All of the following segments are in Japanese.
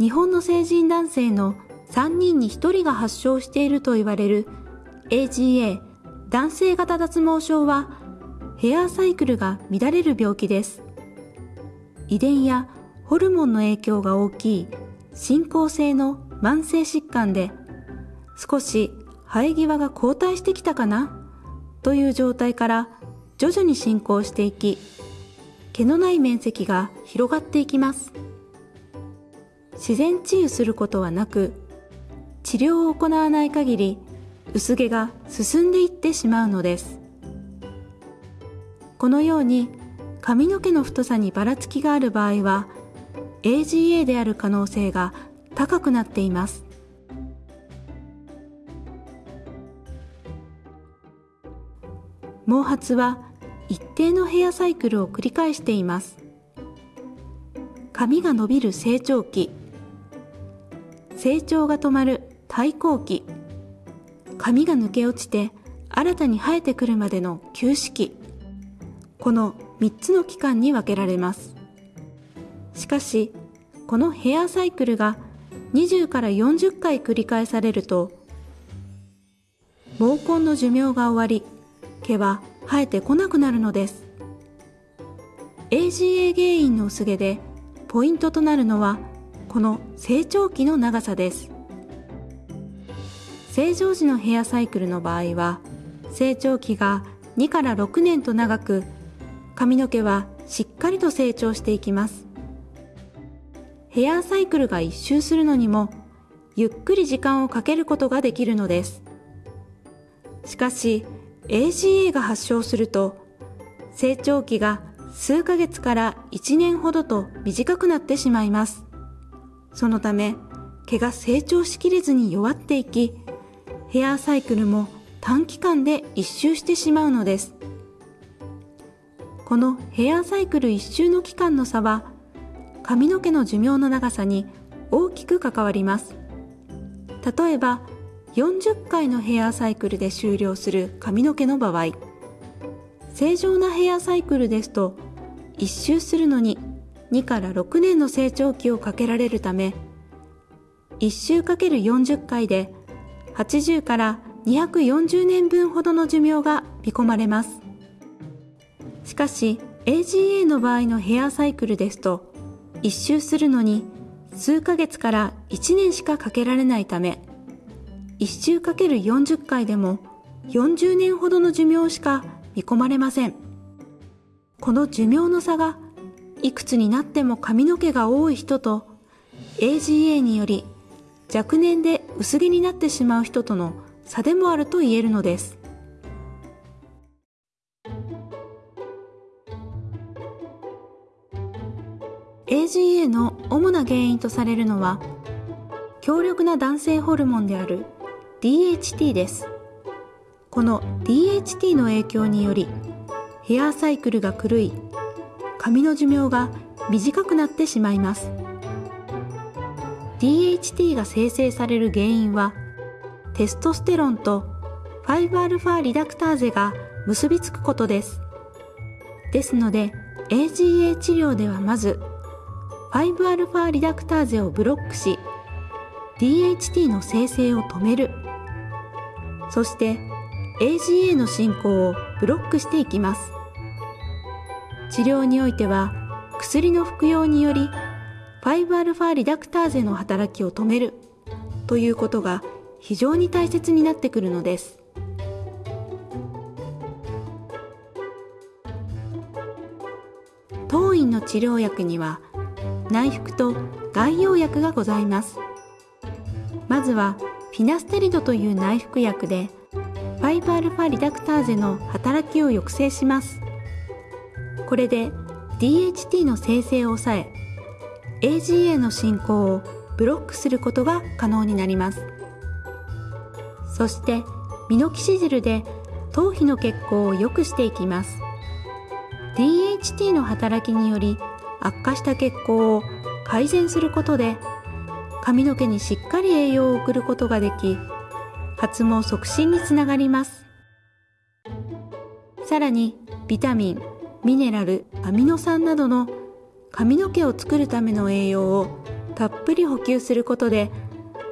日本の成人男性の3人に1人が発症していると言われる AGA 男性型脱毛症はヘアサイクルが乱れる病気です。遺伝やホルモンの影響が大きい進行性の慢性疾患で少し生え際が後退してきたかな？という状態から徐々に進行していき毛のない面積が広がっていきます自然治癒することはなく治療を行わない限り薄毛が進んでいってしまうのです。このように髪の毛の太さにばらつきがある場合は AGA である可能性が高くなっています。毛髪は一定のヘアサイクルを繰り返しています。髪が伸びる成長期成長が止まる退行期。髪が抜け落ちて新たに生えてくるまでの休止期この3つの期間に分けられます。しかしこのヘアサイクルが20から40回繰り返されると毛根の寿命が終わり毛は生えてこなくなるのです。AGA 原因の薄毛でポイントとなるのはこの成長期の長さです。正常時のヘアサイクルの場合は成長期が2から6年と長く髪の毛はしっかりと成長していきます。ヘアサイクルが一周するのにもゆっくり時間をかけることができるのです。しかし AGA が発症すると成長期が数ヶ月から1年ほどと短くなってしまいます。そのため毛が成長しきれずに弱っていきヘアサイクルも短期間で一周してしまうのです。このヘアサイクル一周の期間の差は髪の毛の寿命の長さに大きく関わります。例えば40回のヘアサイクルで終了する髪の毛の場合正常なヘアサイクルですと一周するのに2から6年の成長期をかけられるため1周かける40回で80から240年分ほどの寿命が見込まれます。しかし AGA の場合のヘアサイクルですと1周するのに数ヶ月から1年しかかけられないため1周 ×40 回でも40年ほどの寿命しか見込まれません。この寿命の差がいくつになっても髪の毛が多い人と AGA により若年で薄毛になってしまう人との差でもあると言えるのです。AGA の主な原因とされるのは強力な男性ホルモンである DHT です。この DHT の影響によりヘアサイクルが狂い髪の寿命が短くなってしまいます。DHT が生成される原因はテストステロンと 5α リダクターゼが結びつくことです。ですので AGA 治療ではまず 5α リダクターゼをブロックし DHT の生成を止める。そして AGA の進行をブロックしていきます。治療においては薬の服用により 5α リダクターゼの働きを止めるということが非常に大切になってくるのです。当院の治療薬には内服と外用薬がございます。まずはフィナステリドという内服薬で 5α リダクターゼの働きを抑制します。これで DHT の生成を抑え AGA の進行をブロックすることが可能になります。そしてミノキシジルで頭皮の血行を良くしていきます。DHT の働きにより悪化した血行を改善することで髪の毛にしっかり栄養を送ることができ発毛促進につながります。さらにビタミンミネラルアミノ酸などの髪の毛を作るための栄養をたっぷり補給することで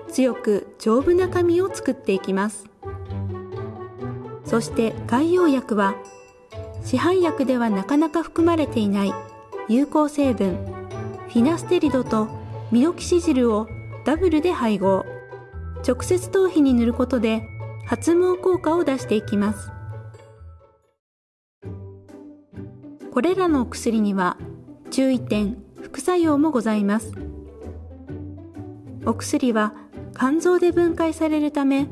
強く丈夫な髪を作っていきます。そして外用薬は市販薬ではなかなか含まれていない有効成分フィナステリドとミノキシジルをダブルで配合。直接頭皮に塗ることで発毛効果を出していきます。これらのお薬には注意点副作用もございます。お薬は肝臓で分解されるため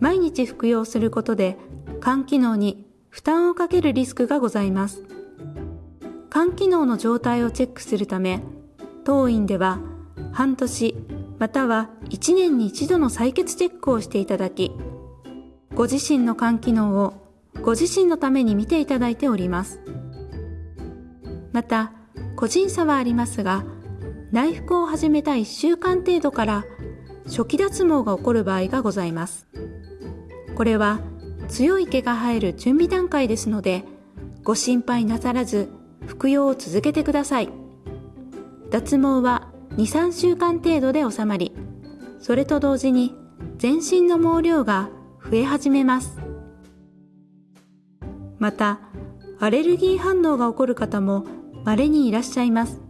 毎日服用することで肝機能に負担をかけるリスクがございます。肝機能の状態をチェックするため当院では半年または1年に1度の採血チェックをしていただきご自身の肝機能をご自身のために見ていただいております。また個人差はありますが内服を始めた1週間程度から初期脱毛が起こる場合がございます。これは強い毛が生える準備段階ですのでご心配なさらず服用を続けてください。脱毛は23週間程度で収まりそれと同時に全身の毛量が増え始めます。またアレルギー反応が起こる方も稀にいらっしゃいます。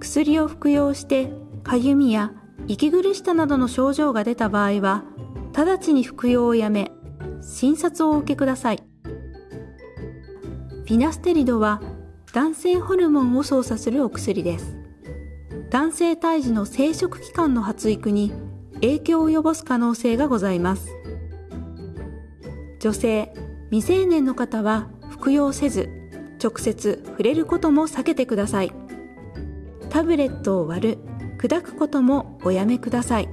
薬を服用してかゆみや息苦しさなどの症状が出た場合は直ちに服用をやめ診察をお受けください。フィナステリドは男性ホルモンを操作するお薬です。男性胎児の生殖器官の発育に影響を及ぼす可能性がございます。女性未成年の方は服用せず直接触れることも避けてください。タブレットを割る砕くこともおやめください。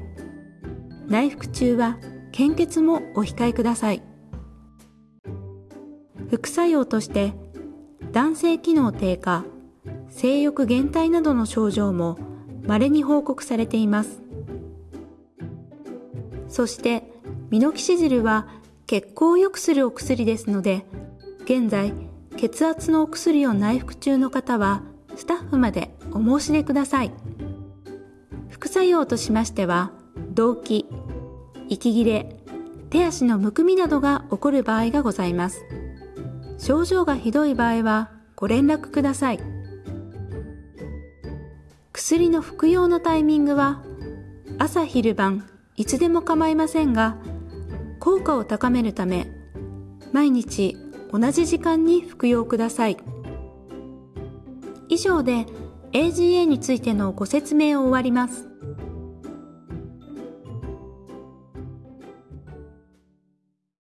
内服中は献血もお控えください。副作用として男性機能低下性欲減退などの症状も稀に報告されています。そしてミノキシジルは血行を良くするお薬ですので現在血圧のお薬を内服中の方はスタッフまでお申し出ください。副作用としましては動悸息切れ手足のむくみなどが起こる場合がございます。症状がひどい場合はご連絡ください。薬の服用のタイミングは朝昼晩いつでも構いませんが効果を高めるため毎日同じ時間に服用ください。以上で AGA についてのご説明を終わります。